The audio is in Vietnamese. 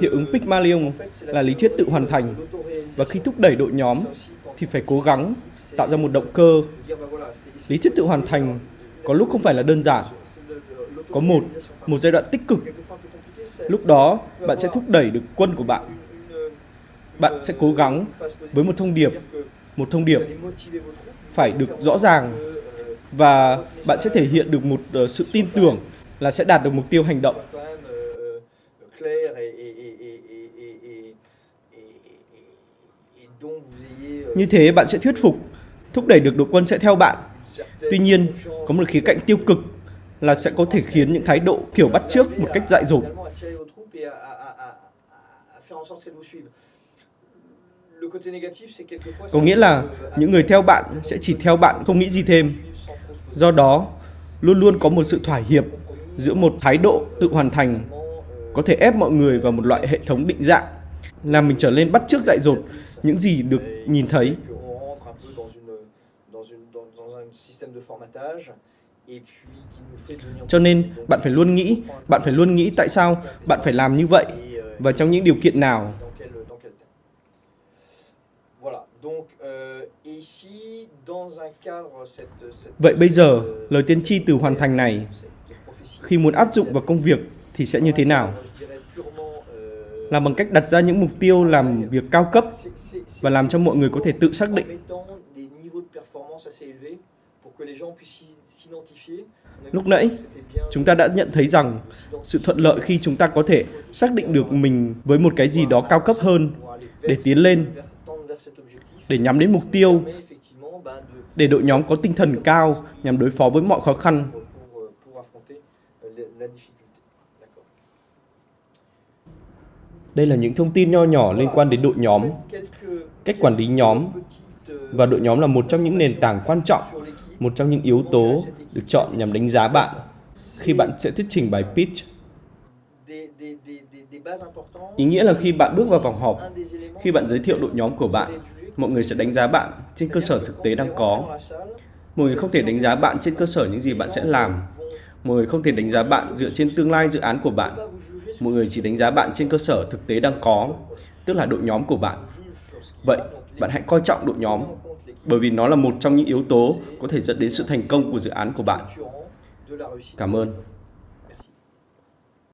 Hiệu ứng Pygmalion là lý thuyết tự hoàn thành và khi thúc đẩy đội nhóm thì phải cố gắng tạo ra một động cơ. Lý thuyết tự hoàn thành có lúc không phải là đơn giản. Có một, một giai đoạn tích cực. Lúc đó bạn sẽ thúc đẩy được quân của bạn. Bạn sẽ cố gắng với một thông điệp, một thông điệp phải được rõ ràng và bạn sẽ thể hiện được một uh, sự tin tưởng là sẽ đạt được mục tiêu hành động. Như thế bạn sẽ thuyết phục, thúc đẩy được đội quân sẽ theo bạn. Tuy nhiên, có một khía cạnh tiêu cực là sẽ có thể khiến những thái độ kiểu bắt trước một cách dại dột. Có nghĩa là những người theo bạn sẽ chỉ theo bạn không nghĩ gì thêm. Do đó, luôn luôn có một sự thỏa hiệp giữa một thái độ tự hoàn thành, có thể ép mọi người vào một loại hệ thống định dạng, làm mình trở nên bắt chước dại dột. Những gì được nhìn thấy cho nên, bạn phải luôn nghĩ, bạn phải luôn nghĩ tại sao bạn phải làm như vậy và trong những điều kiện nào. Vậy bây giờ, lời tiên tri từ hoàn thành này khi muốn áp dụng vào công việc thì sẽ như thế nào là bằng cách đặt ra những mục tiêu làm việc cao cấp và làm cho mọi người có thể tự xác định. Lúc nãy, chúng ta đã nhận thấy rằng sự thuận lợi khi chúng ta có thể xác định được mình với một cái gì đó cao cấp hơn để tiến lên, để nhắm đến mục tiêu, để đội nhóm có tinh thần cao nhằm đối phó với mọi khó khăn. Đây là những thông tin nho nhỏ liên quan đến đội nhóm, cách quản lý nhóm và đội nhóm là một trong những nền tảng quan trọng, một trong những yếu tố được chọn nhằm đánh giá bạn khi bạn sẽ thuyết trình bài pitch. Ý nghĩa là khi bạn bước vào vòng họp, khi bạn giới thiệu đội nhóm của bạn, mọi người sẽ đánh giá bạn trên cơ sở thực tế đang có. Mọi người không thể đánh giá bạn trên cơ sở những gì bạn sẽ làm. Mọi người không thể đánh giá bạn dựa trên tương lai dự án của bạn mọi người chỉ đánh giá bạn trên cơ sở thực tế đang có, tức là đội nhóm của bạn. Vậy, bạn hãy coi trọng đội nhóm, bởi vì nó là một trong những yếu tố có thể dẫn đến sự thành công của dự án của bạn. Cảm ơn.